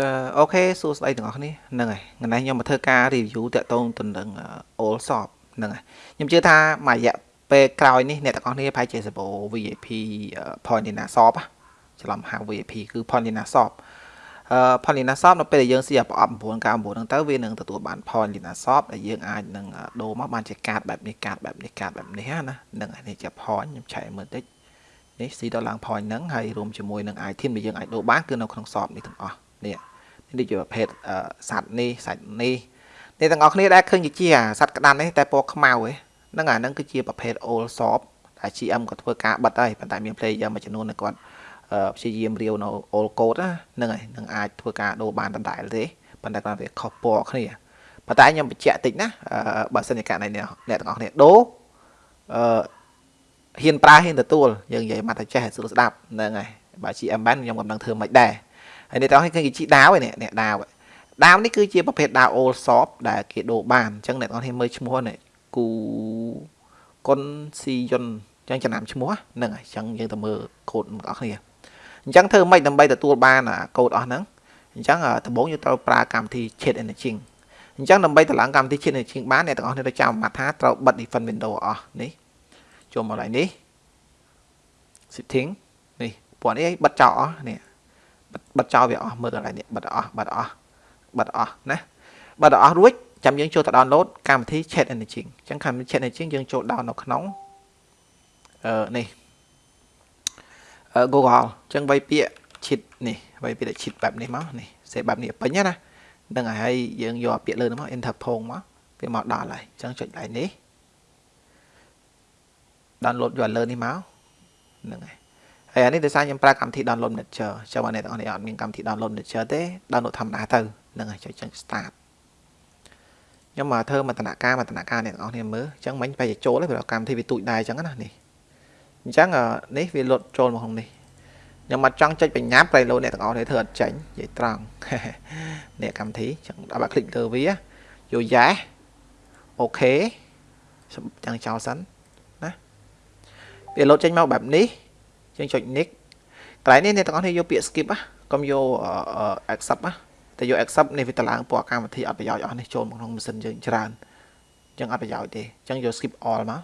អឺអូខេសួស្តីទាំងអស់គ្នាហ្នឹងហើយថ្ងៃនេះខ្ញុំមកធ្វើការ review តាក់ទងទៅនឹង all shop ហ្នឹងហើយខ្ញុំជឿថាមួយរយៈពេលក្រោយនេះអ្នកទាំងអស់គ្នាប្រហែលជាសបោ VIP Pointina shop ច្រឡំហៅ VIP គឺ Pointina shop អឺ Pointina shop នៅពេលដែលយើងស៊ីប្រអប់999ហ្នឹងទៅវានឹងទទួលបាន Pointina shop ដែលយើងអាចនឹងដូរមកបានជាកាតបែបនេះកាតបែបនេះកាតបែបនេះណាហ្នឹងហើយនេះជា point ខ្ញុំឆែកមើលតិចនេះស៊ីដល់ឡើង point ហ្នឹងហើយរួមជាមួយនឹង item ដែលយើងអាចដូរបានគឺនៅក្នុង shop នេះទាំងអស់នេះ នេះជាប្រភេទសត្វនេះសាច់នេះនេះទាំងអស់គ្នាដែលឃើញជាសត្វក្តាន់នេះតែពណ៌ខ្មៅហ្នឹងអាហ្នឹងគឺជាប្រភេទ old shop ដែល GM ក៏ធ្វើការបិទហើយប៉ុន្តែមាន player មួយចំនួនគាត់ព្យាយាមរាវនៅ old code ហ្នឹងហើយនឹងអាចធ្វើការដូរបានដដែលទេប៉ុន្តែគាត់វាខុសពណ៌គ្នាប៉ុន្តែខ្ញុំបញ្ជាក់តិចណាបើសិនជាករណីអ្នកទាំងអស់គ្នាដូរអឺហ៊ានប្រើហ៊ានទទួលយើងនិយាយមកតែចេះស្រួលស្ដាប់ហ្នឹងហើយបើ GM បានខ្ញុំក៏មិនដឹងធ្វើមិនដែរ ហើយនេះតោះឃើញគេជីដាវឯនេះនេះដាវដាវនេះគឺជាប្រភេទដាវ old shop ដែលគេដូរបានអញ្ចឹងអ្នកនរគ្នាមើលឈ្មោះនេះគូកុនស៊ីយុនអញ្ចឹងចំណាំឈ្មោះហ្នឹងហើយអញ្ចឹងយើងទៅមើលកូដរបស់គ្នាអញ្ចឹងធ្វើម៉េចដើម្បីទទួលបានកូដអស់ហ្នឹងអញ្ចឹងដំបូងយើងត្រូវប្រើកម្មវិធី Chat Engine អញ្ចឹងដើម្បីតម្លើងកម្មវិធី Chat Engine បានអ្នកទាំងអស់គ្នាត្រូវចាំមកថាត្រូវបិទ Defend Window អស់នេះចូលមកឡើយនេះ setting នេះពួកនេះបិទចោលអស់នេះ បិទចោលវាអស់មើលកន្លែងនេះបិទអស់បិទអស់បិទអស់ណាបិទអស់រួចចាំយើងចូលទៅ download កម្មវិធី Chat Engine អញ្ចឹងកម្មវិធី Chat Engine យើងចូល down នៅក្នុងអឺនេះអឺ Google អញ្ចឹងវាយពាក្យ cheat នេះវាយពាក្យ cheat បែបនេះមកនេះសេបែបនេះពេញណានឹងហើយយើងយកពាក្យលើនោះមក enter ផងមកវាមកដល់ហើយអញ្ចឹងចុចកន្លែងនេះ download យកលើនេះមកហ្នឹងហើយ ហើយអានេះដោយសារខ្ញុំប្រើកម្មវិធី download manager ចាំអ្នកទាំងអស់នេះអត់មានកម្មវិធី download manager ទេ download ធម្មតាទៅនឹងហើយចុចចេញ start ខ្ញុំមកធ្វើមតនការមតនការអ្នកទាំងអស់នេះមើលអញ្ចឹងមិញបែរជាចូលទេព្រោះកម្មវិធីវាទូចដែរអញ្ចឹងណានេះអញ្ចឹងនេះវាលុតចូលមកក្នុងនេះខ្ញុំមកចង់ចុចបញ្ញាប់ប្រៃលោអ្នកទាំងអស់នេះធ្វើអត់ចេញនិយាយត្រង់នេះកម្មវិធីអញ្ចឹងដល់បើ click លើវាយកយ៉ាអូខេចាំចោលសិនណាវាលុតចេញមកបែបនេះ យើងចុច next កន្លែងនេះអ្នកទាំងអស់គ្នាយកពាក្យ skip ណាកុំយក accept ណាតែយក accept នេះវាតឡើងពណ៌កម្មវិធីអត់ប្រយោជន៍អស់នេះចូលមកក្នុងម៉ាស៊ីនយើងច្រើនអញ្ចឹងអត់ប្រយោជន៍ទេអញ្ចឹងយក skip all មក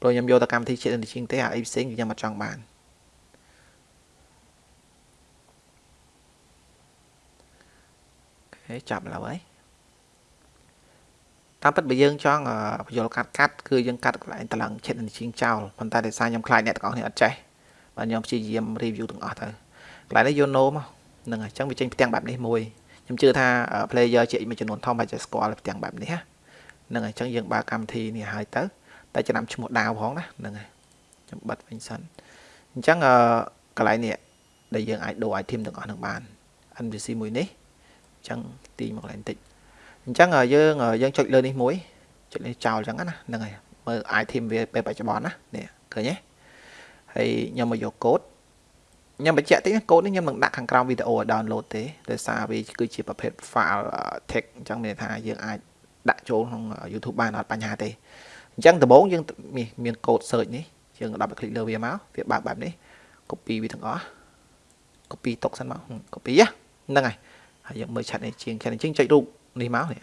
ព្រោះខ្ញុំយកតែកម្មវិធី chat engine ទេអាអីផ្សេងខ្ញុំអត់ចង់បានអូខេចាប់ឡើយ តាមពិតបើយើងចង់បញ្យល់កាត់កាត់គឺយើងកាត់កន្លែងតឡឹង chat engine ចោលប៉ុន្តែដោយសារខ្ញុំខ្លាចអ្នកទាំងអស់គ្នាអត់ចេះបាទខ្ញុំព្យាយាម review ទាំងអស់ទៅកន្លែងនេះយក no មកហ្នឹងហើយអញ្ចឹងវាចេញផ្ទាំងបែបនេះមួយខ្ញុំជឿថា player ជាមួយចំនួនធំអាចจะស្គាល់ផ្ទាំងបែបនេះហ្នឹងហើយអញ្ចឹងយើងបើកកម្មវិធីនេះហើយទៅតែចំណាំឈ្មោះដាវផងណាហ្នឹងហើយខ្ញុំបិទវិញសិនអញ្ចឹងកន្លែងនេះដែលយើងអាចដូរ item ទាំងអស់នឹងបាន NPC មួយនេះអញ្ចឹងទីមកកន្លែងតិច អញ្ចឹងយើងយើងចុចលើនេះមួយចុចលើចោលអញ្ចឹងណាហ្នឹងហើយមើល item វាពេលបច្ចុប្បន្នណានេះឃើញទេហើយខ្ញុំមកយកកូដខ្ញុំបញ្ជាក់តិចកូដនេះខ្ញុំនឹងដាក់ខាងក្រោមវីដេអូឲ្យ download ទេដោយសារវាគឺជាប្រភេទ file text អញ្ចឹងមានន័យថាយើងអាចដាក់ចូលក្នុង YouTube បានអត់បញ្ហាទេអញ្ចឹងដំបូងយើងមានកូដ search នេះយើងដាក់ click លើវាមកវាបើកបែបនេះ copy វាទាំងអស់ copy ຕົកសិនមក copy ហ្នឹងហើយហើយយើងមើលឆាត់នេះជាងឆាត់នេះជាងចុចរូប នេះមកនេះ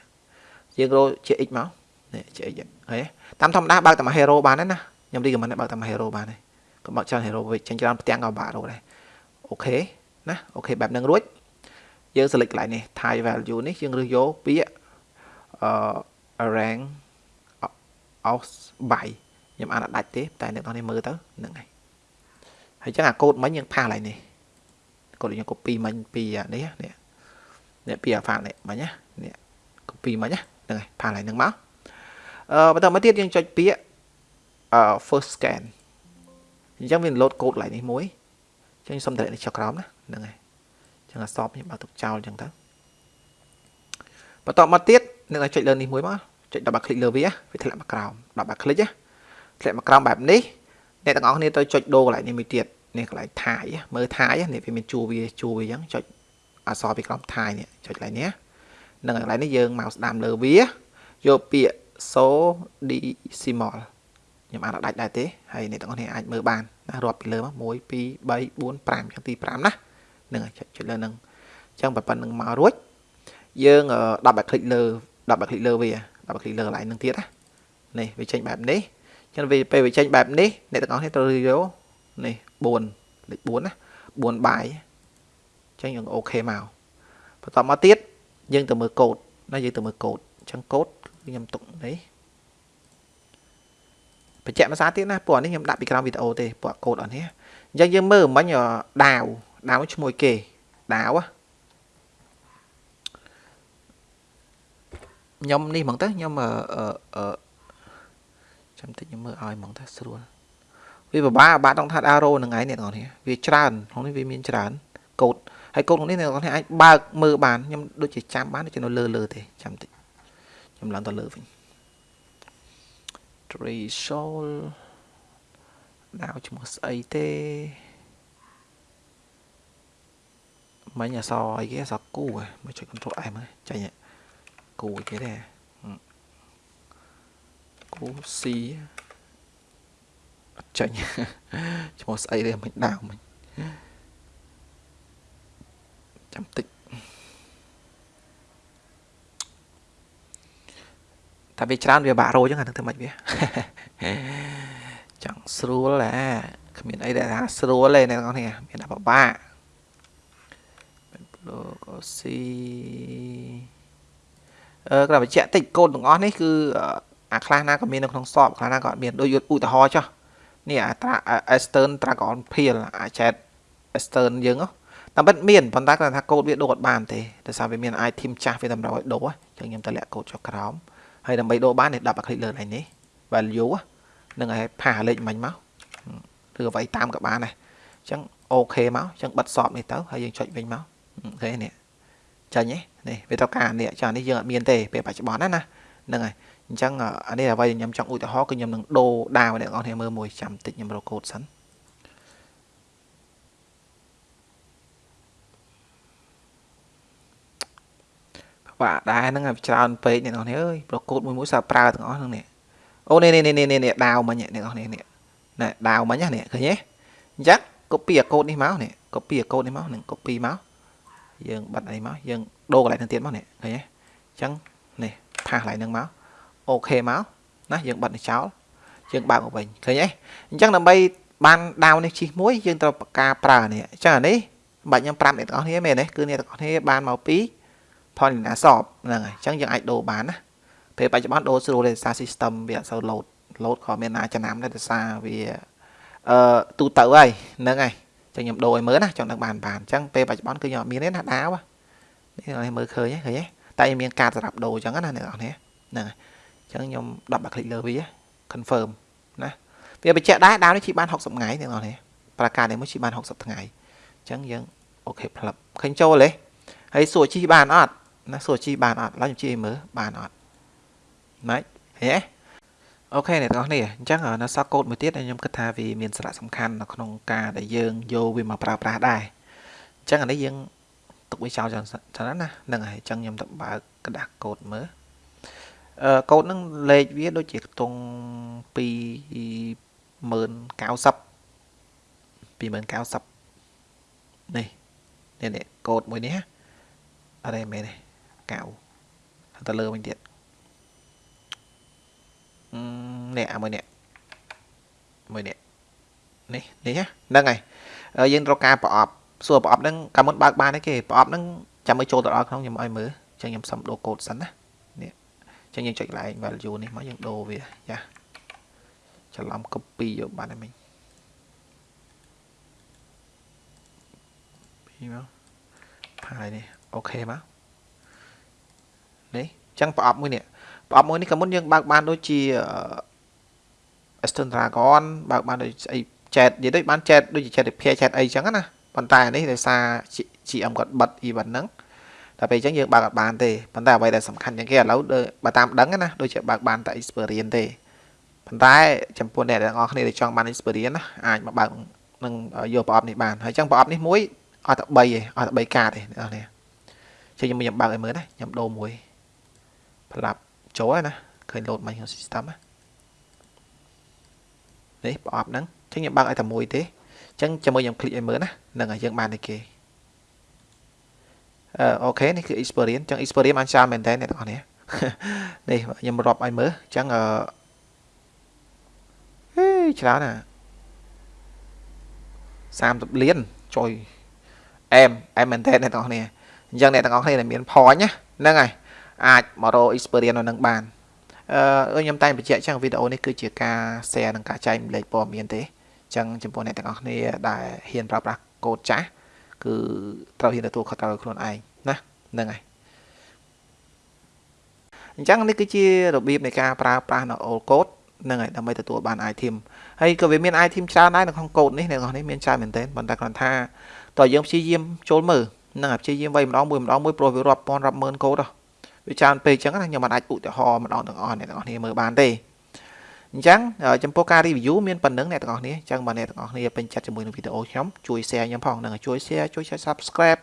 យើងរកជា x មកនេះជា x ហើយតាមធម្មតាបើកតែមួយ hero បានទេណាខ្ញុំ recommend បើកតែមួយ hero បានទេកុំបើកច្រើន hero វិញចេញច្រើនផ្ទាំងក៏បាក់រកដែរអូខេណាអូខេបែបហ្នឹងរួចយើង select កន្លែងនេះ type value នេះយើងរើសយកពាក្យអឺ rank aus by ខ្ញុំអានអត់ដាច់ទេតែអ្នកនរនេះមើលទៅហ្នឹងហើយហើយចឹងអាកូដមិញយើងផាសកន្លែងនេះកូដយើង copy មិញពីនេះនេះនេះពីអាហ្វានេះមិញណានេះ copy មិញណាហ្នឹងហើយផាសកន្លែងហ្នឹងមកអឺបន្តមកទៀតយើងចុចពាក្យអឺ first scan អញ្ចឹងវា load code កន្លែងនេះមួយចឹងសុំតម្លាក់នេះចុះក្រោមណាហ្នឹងហើយចឹងអាសបខ្ញុំបើកទុកចោលចឹងទៅបន្តមកទៀតអ្នកចុចលើនេះមួយមកចុចដល់បាក់คลิกលើវាវាធ្លាក់មកក្រោមដល់បាក់คลิกណាធ្លាក់មកក្រោមបែបនេះអ្នកទាំងអស់គ្នាទៅចុចដូរកន្លែងនេះមួយទៀតនេះកន្លែងថាយមើលថាយនេះវាមានជួវាជួវាចឹងចុចអក្សរពីក្រោមថាយនេះចុចកន្លែងនេះ នឹងកន្លែងនេះយើងមកស្ដាំលើវាយកពាក្យ so decimal ខ្ញុំអាចដាច់ដែរទេហើយអ្នកទាំងអស់គ្នាអាចមើលបានណារាប់ពីលើមក1 2 3 4 5ចឹងទី5ណាហ្នឹងហើយចុចលើនឹង អញ្ចឹងប៉ុណ្្នឹងមករួចយើង10បែបคลิกលើ10បែបคลิกលើវា10បែបคลิกលើកន្លែងនឹងទៀតណានេះវាចេញបែបនេះអញ្ចឹងវាពេលវាចេញបែបនេះអ្នកទាំងអស់គ្នាត្រូវយកនេះ4លេខ4ណា4បាយអញ្ចឹងយើងអូខេមកបន្តមកទៀត យើងទៅមើលកូដណាយើងទៅមើលកូដអញ្ចឹងកូដខ្ញុំទុកនេះបញ្ជាក់ភាសាទៀតណាពួកនេះខ្ញុំដាក់ពីក្រោមវីដេអូទេពួកកូដអត់នេះអញ្ចឹងយើងមើលមិញដាវដាវឈ្មោះគេដាវខ្ញុំនេះហ្មងទៅខ្ញុំអឺអឺចាំតិចខ្ញុំមើលឲ្យហ្មងទៅស្រួលវាពិបាកបាក់ដងថាត់ arrow នឹងឯងអ្នកនរនេះវាច្រើនក្នុងនេះវាមានច្រើនកូដ ហើយកូដក្នុងនេះអ្នកនរនេះអាចបើកមើលបានខ្ញុំដូចជាចាំបានដូចជានៅលើលើទេចាំតិចខ្ញុំឡើងទៅលើវិញ threshold ដៅឈ្មោះស្អីទេមិញអសអីគេអសគូមកចុច control M ចាញ់គូគេទេគូ C អត់ចាញ់ឈ្មោះស្អីទេមិនដៅមិញ ចាំតិចតែវាច្រើនវាបាក់រោចឹងអានឹងធ្វើម៉េចវាចង់ស្រួលអាគ្មានអីដែលថាស្រួលទេអ្នកទាំងអស់គ្នាមានតែពិបាកលោកអូស៊ីអឺក្រាបញ្ជាក់តិចកូនទាំងអស់នេះគឺអាខ្លះណាក៏មាននៅក្នុងសອບខ្លះណាក៏អត់មានដូចឧទាហរណ៍ចុះនេះអាត្រា Eastern Dragon Peel អា Jet Eastern យើងហ៎ តាមពិតមានប៉ុន្តែគាត់ថាកូដវាដូរអត់បានទេដោយសារវាមាន item ចាស់វាតម្រូវឲ្យដូរអញ្ចឹងខ្ញុំតម្លាក់កូដចុះក្រោមហើយដើម្បីដូរបាននេះ10អាคลิกលើកន្លែងនេះ value នឹងឲ្យផាសលេខមិញមកឬអ្វីតាមក៏បានដែរអញ្ចឹងអូខេមកអញ្ចឹងបិទសបនេះទៅហើយយើងចុចវិញមកឃើញនេះចាញ់ទេនេះវាត្រូវការនេះចានេះយើងអត់មានទេពេលបច្ចុប្បន្នណាណាហ្នឹងហើយអញ្ចឹងអានេះអ្វីខ្ញុំចង់ឧទាហរណ៍គឺខ្ញុំនឹងដូរដាវអ្នកនរគ្នាមើលមួយចាំតិចខ្ញុំរកកូដសិន បាក់ដែរហ្នឹងច្រើនពេកអ្នកនរគ្នាអើយប្រកូតមួយមួយសាប្រើទាំងអស់ហ្នឹងនេះអូនេះនេះនេះនេះដាវមិញអ្នកនរគ្នានេះណែដាវមិញណានេះឃើញទេអញ្ចឹង copy អាកូដនេះមកនេះ copy អាកូដនេះមកនឹង copy មកយើងបិទអីមកយើងដូរកន្លែងហ្នឹងទៀតមកនេះឃើញទេអញ្ចឹងនេះផាសកន្លែងហ្នឹងមកអូខេមកណាយើងបិទនេះចោលយើងបើកមកវិញឃើញទេអញ្ចឹងដើម្បីបានដាវនេះជីមួយយើងត្រូវការប្រើនេះអញ្ចឹងអានេះបាច់ខ្ញុំប្រាប់អ្នកទាំងអស់គ្នាមែនទេគឺអ្នកទាំងអស់គ្នាបានមកពី ផលលីណាសបហ្នឹងហើយអញ្ចឹងយើងអាចដូរបានណាពេលបច្ចុប្បន្នដូរស្រួលទេសារ system វាអត់សូវ load load ក៏មានណាចំណាំដែរដោយសារវាអឺទូទៅហើយហ្នឹងហើយចឹងខ្ញុំដូរឲ្យមើលណាចង់ដឹងបានបានអញ្ចឹងពេលបច្ចុប្បន្នគឺខ្ញុំអត់មានទេណាដាវនេះមើលឃើញឃើញទេតែមានការសម្រាប់ដូរអញ្ចឹងណាអ្នកនរហ្នឹងហ្នឹងហើយអញ្ចឹងខ្ញុំ10បាក់คลิกលើវា confirm ណាវាបញ្ជាក់ដែរដាវនេះជីបាន60ថ្ងៃអ្នកនរហ្នឹងប្រកាសនេះមួយជីបាន60ថ្ងៃអញ្ចឹងយើងអូខេផ្លឹបឃើញចូលទេហើយសួរជីបានអត់ ណាសួរជីបានអត់ឡើយខ្ញុំជីឲ្យមើលបានអត់ម៉េចហេអូខេអ្នកទាំងអស់នេះអញ្ចឹងនៅសាកូដមួយទៀតខ្ញុំគិតថាវាមានសារៈសំខាន់នៅក្នុងការដែលយើងយកវាមកប្រើប្រាស់ដែរអញ្ចឹងអានេះយើងទុកវាចោលចឹងចឹងណាហ្នឹងហើយអញ្ចឹងខ្ញុំទៅបើកក្រដាស់កូដមើលអឺកូដហ្នឹងលេខវាដូចជាខ្ទង់29090 29090នេះនេះនេះកូដមួយនេះអត់ទេមែនទេ កៅទៅលើវិញទៀតនេះអាមួយនេះមួយនេះនេះនេះហ្នឹងហើយយើងត្រូវការប្រអប់សួរប្រអប់ហ្នឹងកាលមុនបើកបានទេគេប្រអប់ហ្នឹងចាំឲ្យចូលទៅដល់ក្នុងខ្ញុំឲ្យមើលអញ្ចឹងខ្ញុំសុំដូរកូដសិនណានេះអញ្ចឹងយើងចុចកន្លែង value នេះមកយើងដូរវាចាច្រឡំ copy យកបានហើយមិញពីមកផាយនេះអូខេមក នេះអញ្ចឹងប្រអប់មួយនេះប្រអប់មួយនេះក៏មុនយើងបើកបានដូចជា Eastern Dragon បើកបានដូចស្អី chat និយាយដូចបាន chat ដូចជា chat repair chat អីចឹងណាប៉ុន្តែនេះដោយសារ GM គាត់បិទ event ហ្នឹងតែពេលអញ្ចឹងយើងបើកអត់បានទេប៉ុន្តែអ្វីដែលសំខាន់ជាងគេឥឡូវបើតាមដឹងណាដូចជាបើកបានតែ experience ទេប៉ុន្តែចំពោះអ្នកទាំងអស់គ្នាដែលចង់បាន experience ណាអាចមកបើកនឹងយកប្រអប់នេះបានហើយអញ្ចឹងប្រអប់នេះមួយអត់តែ3ទេអត់តែ3កាតទេអ្នកនរនេះចឹងខ្ញុំខ្ញុំបើកឲ្យមើលណាខ្ញុំដូរមួយ ផ្លាប់ចូលហើយណាឃើញ load មកក្នុង system ណានេះប្រអប់ហ្នឹងអញ្ចឹងខ្ញុំបើកឲ្យតែមួយទេអញ្ចឹងជាមួយខ្ញុំคลิกឲ្យមើលណាហ្នឹងហើយយើងបានតែគេ អឺអូខេនេះគឺ experience ចឹង experience បានច្រើនមែនតើអ្នកទាំងអស់គ្នានេះខ្ញុំរាប់ឲ្យមើលចឹងអឺហេច្រើនណា30លានចុយអែមអែមមែនតើអ្នកទាំងអស់គ្នាអញ្ចឹងអ្នកទាំងអស់គ្នាដែលមាន point ណាហ្នឹងហើយ អាចមករក experience នៅនឹងបានអឺខ្ញុំតែងបញ្ជាក់ចឹងវីដេអូនេះគឺជាការ share និងការចែកម្លែកព័ត៌មានទេអញ្ចឹងចំពោះអ្នកទាំងអស់គ្នាដែលហ៊ានប្រើប្រាស់កូដចាស់គឺត្រូវហ៊ានទទួលខុសត្រូវខ្លួនឯងណាហ្នឹងហើយអញ្ចឹងនេះគឺជារបៀបនៃការប្រើប្រាស់នៅ all code ហ្នឹងហើយដើម្បីទទួលបាន item ហើយក៏វាមាន item ច្រើនដែរនៅក្នុងកូដនេះអ្នកនរនេះមានច្រើនមែនទែនប៉ុន្តែគ្រាន់ថាតើយើងព្យាយាមចូលមើលហ្នឹងហើយព្យាយាមវាយម្ដងមួយម្ដងមួយព្រោះវារាប់ពាន់រាប់ម៉ឺនកូដ វាច្រើនពេកអញ្ចឹងណាខ្ញុំមិនអាចឧទាហរណ៍ម្ដងទាំងអស់អ្នកទាំងអស់គ្នាមើលបានទេអញ្ចឹងចំពោះការ review មានប៉ុណ្្នឹងអ្នកទាំងអស់គ្នាអញ្ចឹងបើអ្នកទាំងអស់គ្នាពេញចិត្តជាមួយនឹងវីដេអូខ្ញុំជួយ share ខ្ញុំផងហ្នឹងជួយ share ជួយ subscribe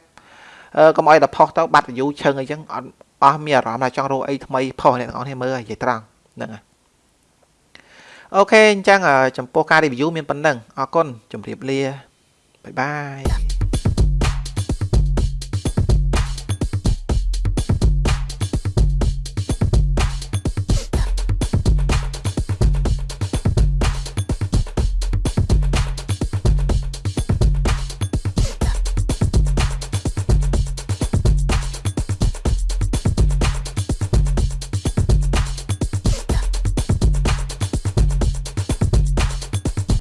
អឺកុំឲ្យដល់ post ទៅបាត់ view ឈឹងអីចឹងអត់អស់មានអារម្មណ៍ថាចង់រកអីថ្មី post អ្នកទាំងអស់គ្នាមើលនិយាយត្រង់ហ្នឹងហើយ OK អញ្ចឹងចំពោះការ review មានប៉ុណ្្នឹងអរគុណជម្រាបលា bye bye